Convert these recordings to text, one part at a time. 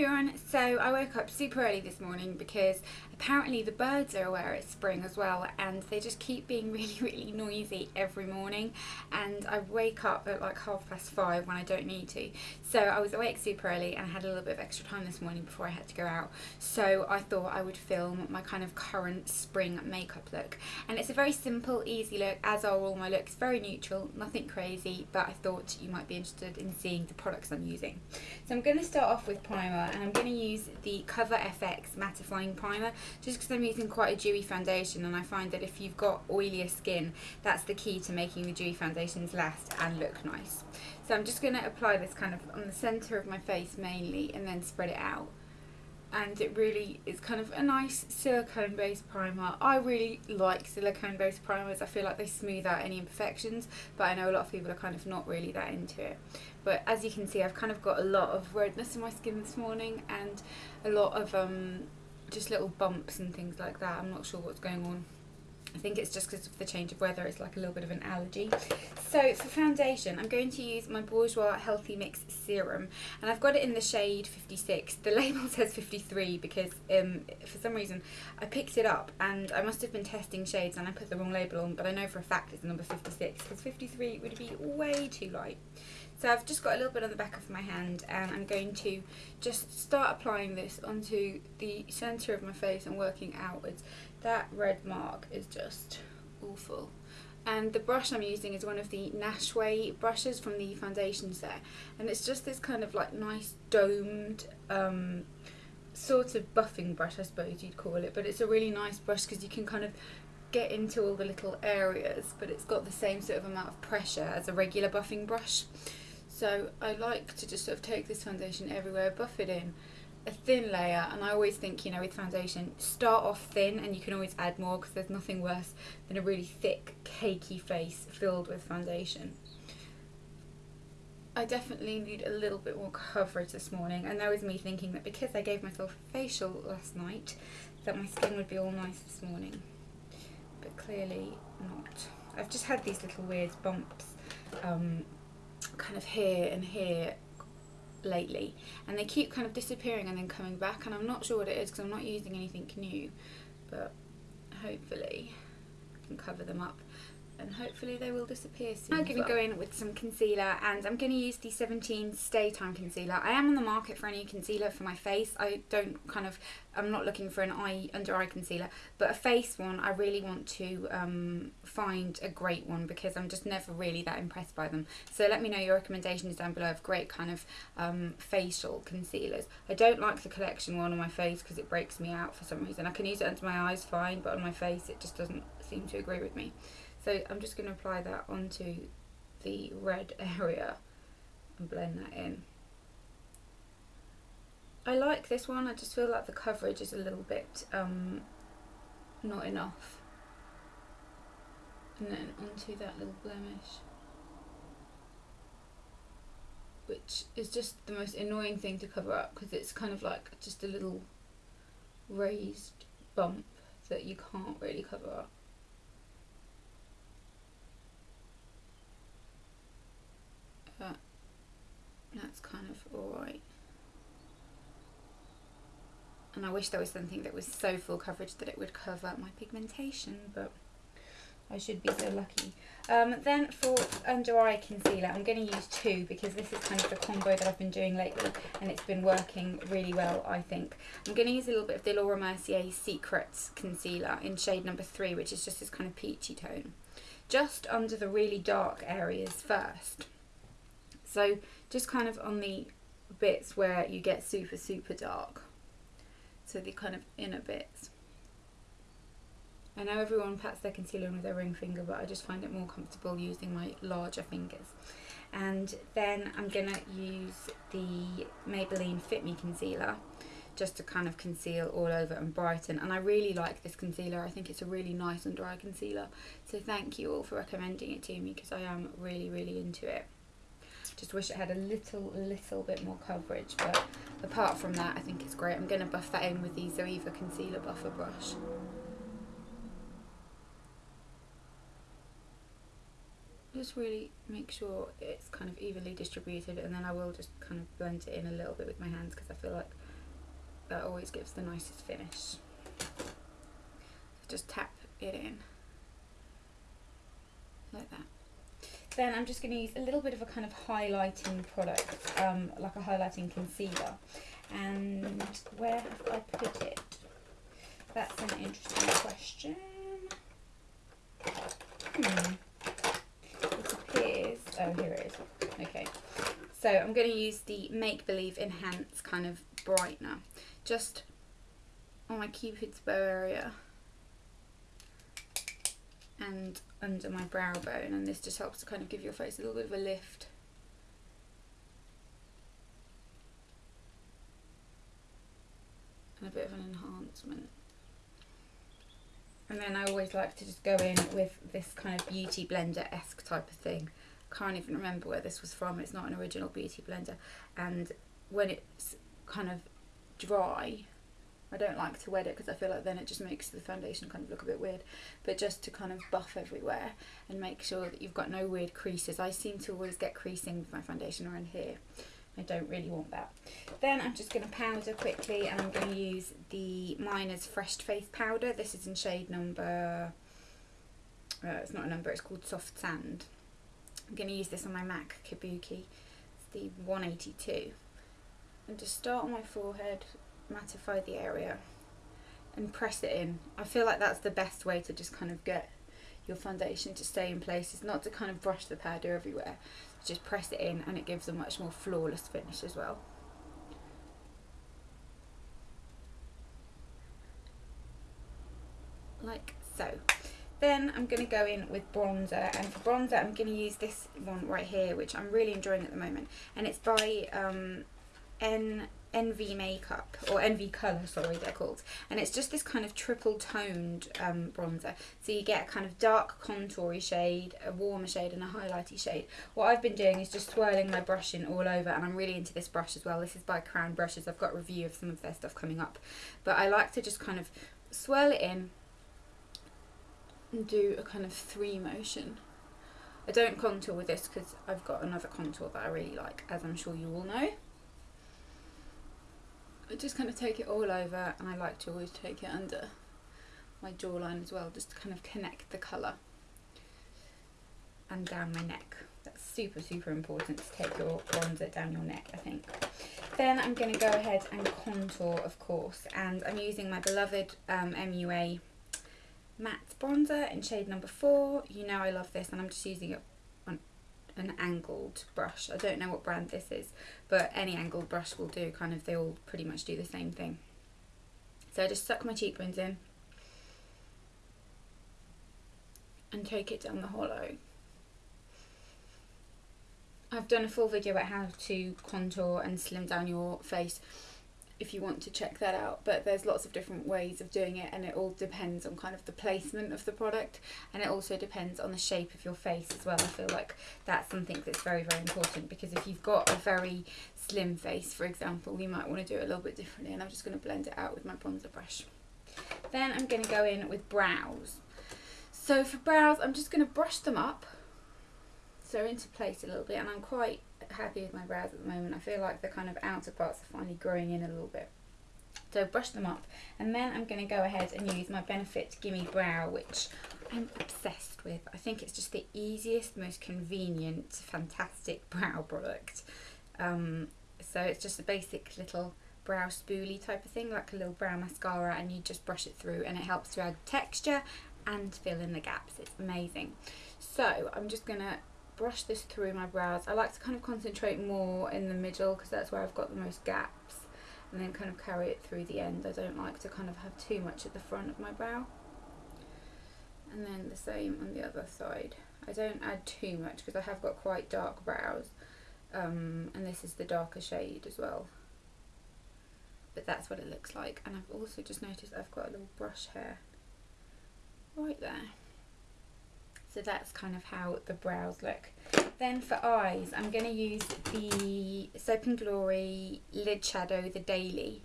everyone, so I woke up super early this morning because apparently the birds are aware it's spring as well and they just keep being really really noisy every morning. And I wake up at like half past five when I don't need to. So I was awake super early and I had a little bit of extra time this morning before I had to go out. So I thought I would film my kind of current spring makeup look. And it's a very simple easy look as are all my looks very neutral nothing crazy but I thought you might be interested in seeing the products I'm using. So I'm going to start off with primer and I'm going to use the Cover FX mattifying primer just because I'm using quite a dewy foundation and I find that if you've got oilier skin that's the key to making the dewy foundations last and look nice. So I'm just going to apply this kind of on the centre of my face mainly and then spread it out and it really is kind of a nice silicone based primer. I really like silicone based primers, I feel like they smooth out any imperfections but I know a lot of people are kind of not really that into it. But as you can see I've kind of got a lot of redness in my skin this morning and a lot of um, just little bumps and things like that. I'm not sure what's going on. I think it's just because of the change of weather, it's like a little bit of an allergy. So for foundation, I'm going to use my Bourjois Healthy Mix Serum, and I've got it in the shade 56. The label says 53 because um, for some reason I picked it up and I must have been testing shades and I put the wrong label on, but I know for a fact it's number 56 because 53 would be way too light. So I've just got a little bit on the back of my hand and I'm going to just start applying this onto the centre of my face and working outwards. That red mark is just awful. And the brush I'm using is one of the Nanshy brushes from the foundation set. And it's just this kind of like nice domed um, sort of buffing brush I suppose you'd call it. But it's a really nice brush because you can kind of get into all the little areas but it's got the same sort of amount of pressure as a regular buffing brush. So I like to just sort of take this foundation everywhere, buff it in, a thin layer and I always think you know with foundation start off thin and you can always add more because there's nothing worse than a really thick cakey face filled with foundation. I definitely need a little bit more coverage this morning and that was me thinking that because I gave myself a facial last night that my skin would be all nice this morning but clearly not. I've just had these little weird bumps um, kind of here and here lately and they keep kind of disappearing and then coming back and I'm not sure what it is because I'm not using anything new but hopefully I can cover them up and hopefully they will disappear soon. I'm going to go in with some concealer and I'm going to use the 17 Stay Time Concealer. I am on the market for a new concealer for my face. I don't kind of, I'm not looking for an eye under eye concealer, but a face one I really want to um, find a great one because I'm just never really that impressed by them. So let me know your recommendations down below of great kind of um, facial concealers. I don't like the collection one on my face because it breaks me out for some reason. I can use it under my eyes fine, but on my face it just doesn't seem to agree with me. So I'm just going to apply that onto the red area and blend that in. I like this one, I just feel like the coverage is a little bit um, not enough. And then onto that little blemish. Which is just the most annoying thing to cover up because it's kind of like just a little raised bump that you can't really cover up. But that's kind of alright. And I wish there was something that was so full coverage that it would cover my pigmentation, but I should be so lucky. Um, then for under eye concealer, I'm going to use two because this is kind of the combo that I've been doing lately and it's been working really well, I think. I'm going to use a little bit of the Laura Mercier Secrets concealer in shade number three, which is just this kind of peachy tone. Just under the really dark areas first. So just kind of on the bits where you get super, super dark. So the kind of inner bits. I know everyone pats their concealer on with their ring finger, but I just find it more comfortable using my larger fingers. And then I'm going to use the Maybelline Fit Me Concealer just to kind of conceal all over and brighten. And I really like this concealer. I think it's a really nice under eye concealer. So thank you all for recommending it to me because I am really, really into it. Just wish it had a little, little bit more coverage, but apart from that, I think it's great. I'm going to buff that in with the Zoeva Concealer Buffer Brush. Just really make sure it's kind of evenly distributed and then I will just kind of blend it in a little bit with my hands because I feel like that always gives the nicest finish. Just tap it in like that. Then I'm just going to use a little bit of a kind of highlighting product, um, like a highlighting concealer. And where have I put it? That's an interesting question. Hmm. It appears, oh here it is. Okay. So I'm going to use the Make Believe Enhance kind of brightener. Just on my cupid's bow area and under my brow bone and this just helps to kind of give your face a little bit of a lift. And a bit of an enhancement. And then I always like to just go in with this kind of beauty blender-esque type of thing. Can't even remember where this was from, it's not an original beauty blender. And when it's kind of dry, I don't like to wet it because I feel like then it just makes the foundation kind of look a bit weird. But just to kind of buff everywhere and make sure that you've got no weird creases. I seem to always get creasing with my foundation around here. I don't really want that. Then I'm just going to powder quickly and I'm going to use the Miner's Fresh Face Powder. This is in shade number, uh, it's not a number, it's called Soft Sand. I'm going to use this on my MAC Kabuki. It's the 182. And just start on my forehead mattify the area and press it in. I feel like that's the best way to just kind of get your foundation to stay in place. It's not to kind of brush the powder everywhere. Just press it in and it gives a much more flawless finish as well. Like so. Then I'm going to go in with bronzer and for bronzer I'm going to use this one right here which I'm really enjoying at the moment and it's by um, N Envy Makeup, or Envy Colour, sorry, they're called. And it's just this kind of triple toned um, bronzer. So you get a kind of dark contoury shade, a warmer shade, and a highlighty shade. What I've been doing is just swirling my brush in all over, and I'm really into this brush as well. This is by Crown Brushes. I've got a review of some of their stuff coming up. But I like to just kind of swirl it in and do a kind of three motion. I don't contour with this because I've got another contour that I really like, as I'm sure you all know. Just kind of take it all over and I like to always take it under my jawline as well just to kind of connect the colour and down my neck. That's super super important to take your bronzer down your neck I think. Then I'm going to go ahead and contour of course and I'm using my beloved um, MUA matte bronzer in shade number 4. You know I love this and I'm just using it an angled brush. I don't know what brand this is, but any angled brush will do. Kind of, they all pretty much do the same thing. So I just suck my cheekbones in and take it down the hollow. I've done a full video about how to contour and slim down your face if you want to check that out but there's lots of different ways of doing it and it all depends on kind of the placement of the product and it also depends on the shape of your face as well. I feel like that's something that's very very important because if you've got a very slim face for example you might want to do it a little bit differently and I'm just going to blend it out with my bronzer brush. Then I'm going to go in with brows. So for brows I'm just going to brush them up so into place a little bit and I'm quite happy with my brows at the moment. I feel like the kind of outer parts are finally growing in a little bit. So brush them up and then I'm going to go ahead and use my Benefit Gimme Brow which I'm obsessed with. I think it's just the easiest, most convenient, fantastic brow product. Um, so it's just a basic little brow spoolie type of thing like a little brow mascara and you just brush it through and it helps to add texture and fill in the gaps. It's amazing. So I'm just going to brush this through my brows. I like to kind of concentrate more in the middle because that's where I've got the most gaps and then kind of carry it through the end. I don't like to kind of have too much at the front of my brow. And then the same on the other side. I don't add too much because I have got quite dark brows um, and this is the darker shade as well. But that's what it looks like and I've also just noticed I've got a little brush hair right there. So that's kind of how the brows look. Then for eyes, I'm going to use the Soap and Glory Lid Shadow The Daily.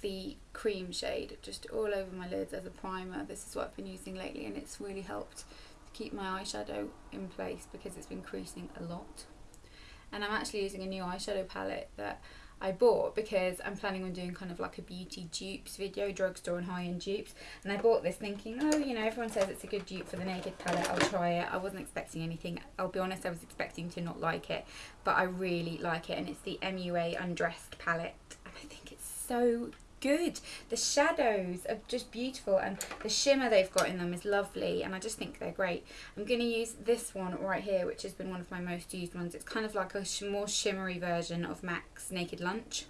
The cream shade just all over my lids as a primer. This is what I've been using lately and it's really helped to keep my eyeshadow in place because it's been creasing a lot. And I'm actually using a new eyeshadow palette that I bought because I'm planning on doing kind of like a beauty dupes video, drugstore and high-end dupes. And I bought this thinking, oh, you know, everyone says it's a good dupe for the Naked palette. I'll try it. I wasn't expecting anything. I'll be honest, I was expecting to not like it. But I really like it. And it's the MUA Undressed palette. And I think it's so good. The shadows are just beautiful and the shimmer they've got in them is lovely and I just think they're great. I'm going to use this one right here which has been one of my most used ones. It's kind of like a sh more shimmery version of MAC's Naked Lunch.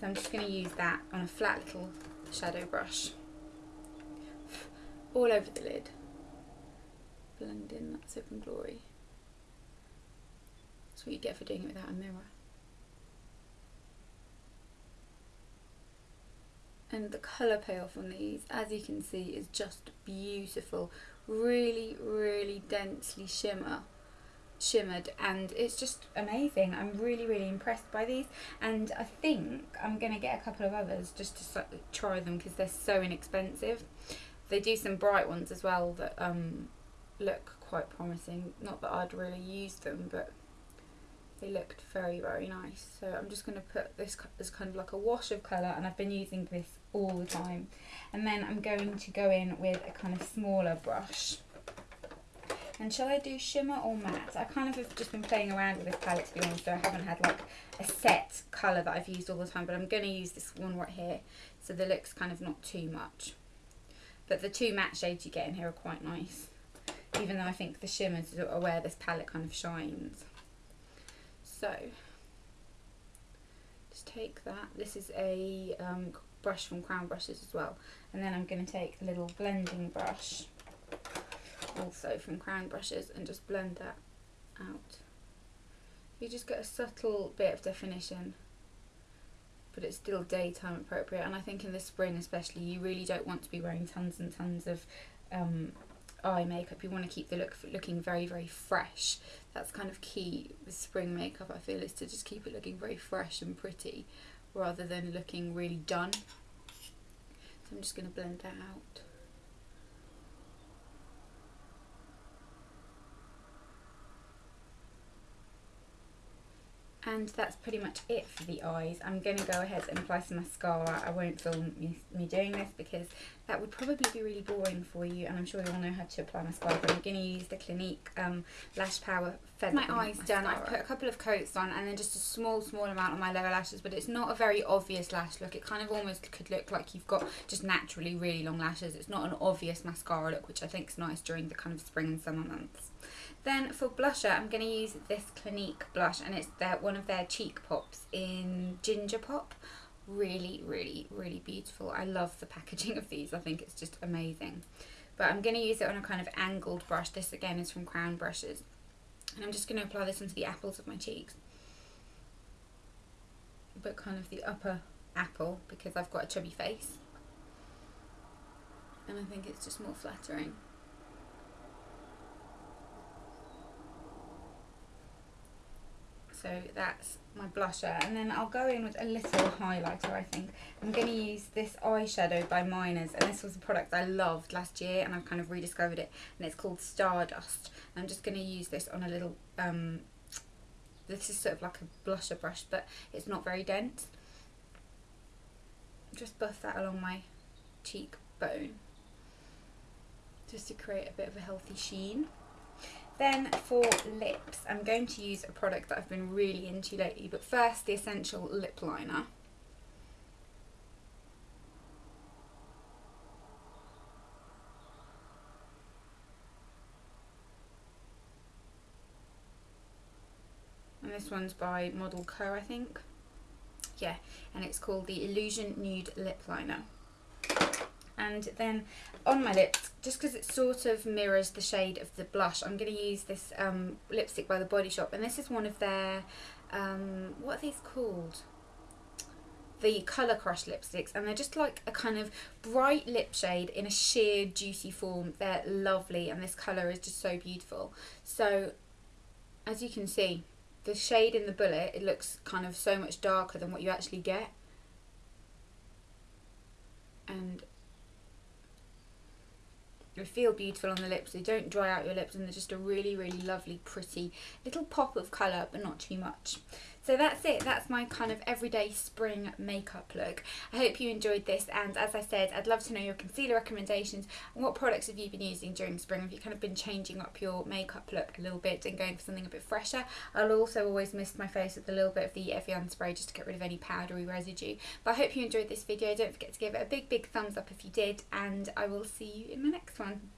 So I'm just going to use that on a flat little shadow brush. All over the lid. Blend in that Soap and Glory. That's what you get for doing it without a mirror. And the colour payoff on these as you can see is just beautiful. Really really densely shimmer shimmered and it's just amazing. I'm really really impressed by these. And I think I'm gonna get a couple of others just to try them because they're so inexpensive. They do some bright ones as well that um, look quite promising. Not that I'd really use them but they looked very very nice. So I'm just going to put this as kind of like a wash of colour and I've been using this all the time. And then I'm going to go in with a kind of smaller brush. And shall I do shimmer or matte? I kind of have just been playing around with this palette to be honest so I haven't had like a set colour that I've used all the time but I'm going to use this one right here so the look's kind of not too much. But the two matte shades you get in here are quite nice even though I think the shimmers are where this palette kind of shines so just take that. This is a um, brush from Crown Brushes as well. And then I'm going to take a little blending brush also from Crown Brushes and just blend that out. You just get a subtle bit of definition but it's still daytime appropriate. And I think in the spring especially you really don't want to be wearing tons and tons of um, eye makeup. You want to keep the look looking very, very fresh. That's kind of key with spring makeup, I feel, is to just keep it looking very fresh and pretty rather than looking really done. So I'm just going to blend that out. And that's pretty much it for the eyes. I'm going to go ahead and apply some mascara. I won't film me, me, doing this because that would probably be really boring for you and I'm sure you all know how to apply mascara but I'm going to use the Clinique um, Lash Power Feather My eyes mascara. done. I've put a couple of coats on and then just a small small amount on my lower lashes but it's not a very obvious lash look. It kind of almost could look like you've got just naturally really long lashes. It's not an obvious mascara look which I think is nice during the kind of spring and summer months. Then for blusher, I'm going to use this Clinique blush and it's their, one of their cheek pops in Ginger Pop. Really, really, really beautiful. I love the packaging of these. I think it's just amazing. But I'm going to use it on a kind of angled brush. This again is from Crown Brushes. And I'm just going to apply this onto the apples of my cheeks. But kind of the upper apple because I've got a chubby face. And I think it's just more flattering. So that's my blusher. And then I'll go in with a little highlighter I think. I'm going to use this eyeshadow by Miners and this was a product I loved last year and I've kind of rediscovered it and it's called Stardust. I'm just going to use this on a little um, this is sort of like a blusher brush but it's not very dense. Just buff that along my cheekbone just to create a bit of a healthy sheen then for lips, I'm going to use a product that I've been really into lately, but first the Essential Lip Liner. And this one's by Model Co, I think. Yeah, and it's called the Illusion Nude Lip Liner and then on my lips just because it sort of mirrors the shade of the blush I'm going to use this um, lipstick by the Body Shop and this is one of their um, what are these called? The Colour Crush lipsticks and they're just like a kind of bright lip shade in a sheer juicy form. They're lovely and this colour is just so beautiful. So as you can see the shade in the bullet it looks kind of so much darker than what you actually get. And they feel beautiful on the lips, they don't dry out your lips and they're just a really, really lovely, pretty little pop of colour but not too much. So that's it. That's my kind of everyday spring makeup look. I hope you enjoyed this and as I said, I'd love to know your concealer recommendations and what products have you been using during spring? Have you kind of been changing up your makeup look a little bit and going for something a bit fresher? I'll also always mist my face with a little bit of the Evian spray just to get rid of any powdery residue. But I hope you enjoyed this video. Don't forget to give it a big, big thumbs up if you did and I will see you in my next one.